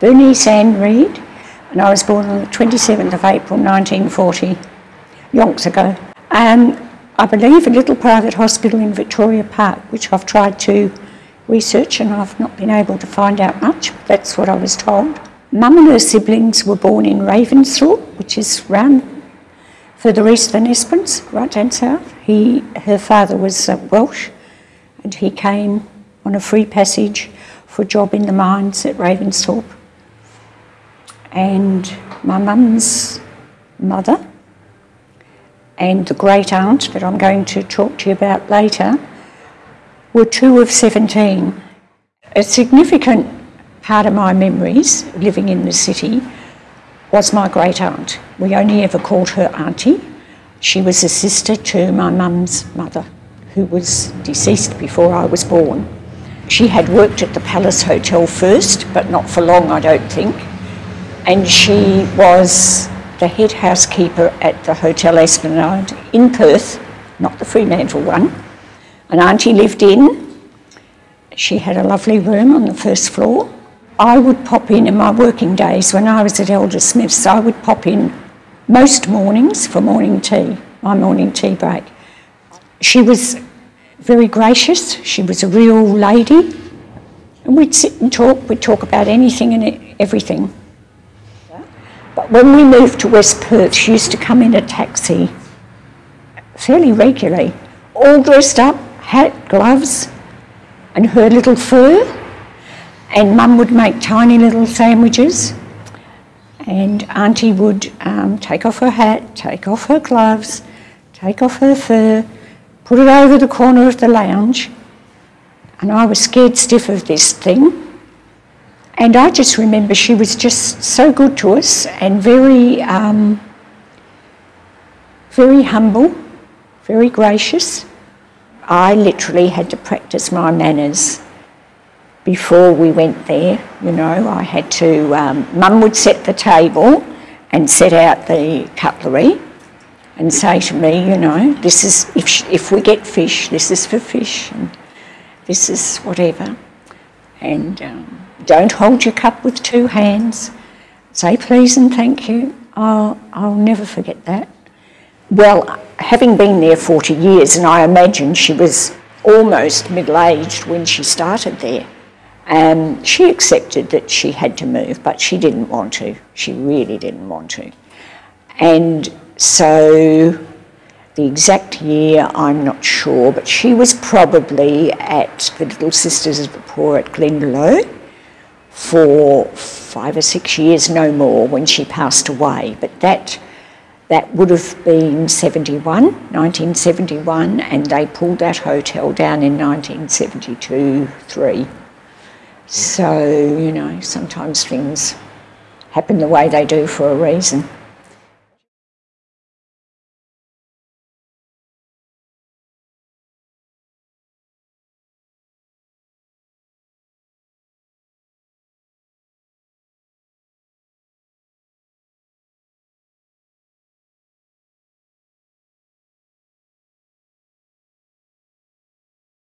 Bernice Ann Reid, and I was born on the 27th of April 1940, yonks ago. Um, I believe a little private hospital in Victoria Park, which I've tried to research and I've not been able to find out much. That's what I was told. Mum and her siblings were born in Ravensthorpe, which is round further east than Esperance, right down south. He, her father was uh, Welsh and he came on a free passage for a job in the mines at Ravensthorpe. And my mum's mother and the great aunt that I'm going to talk to you about later were two of 17. A significant part of my memories living in the city was my great aunt. We only ever called her auntie. She was a sister to my mum's mother, who was deceased before I was born. She had worked at the Palace Hotel first, but not for long, I don't think. And she was the head housekeeper at the Hotel Esplanade in Perth, not the Fremantle one. An auntie lived in. She had a lovely room on the first floor. I would pop in in my working days when I was at Elder Smith's, I would pop in most mornings for morning tea, my morning tea break. She was very gracious, she was a real lady, and we'd sit and talk, we'd talk about anything and everything. When we moved to West Perth, she used to come in a taxi fairly regularly, all dressed up, hat, gloves, and her little fur. And Mum would make tiny little sandwiches, and Auntie would um, take off her hat, take off her gloves, take off her fur, put it over the corner of the lounge. And I was scared stiff of this thing and I just remember she was just so good to us and very, um, very humble, very gracious. I literally had to practice my manners before we went there. You know, I had to, um, Mum would set the table and set out the cutlery and say to me, you know, this is, if, if we get fish, this is for fish, and this is whatever. And um, don't hold your cup with two hands. Say please and thank you. I'll, I'll never forget that. Well, having been there 40 years, and I imagine she was almost middle aged when she started there, um, she accepted that she had to move, but she didn't want to. She really didn't want to. And so the exact year, I'm not sure, but she was probably at the Little Sisters of the Poor at Glendalough for five or six years, no more, when she passed away. But that, that would have been 71, 1971, and they pulled that hotel down in 1972 3. So, you know, sometimes things happen the way they do for a reason.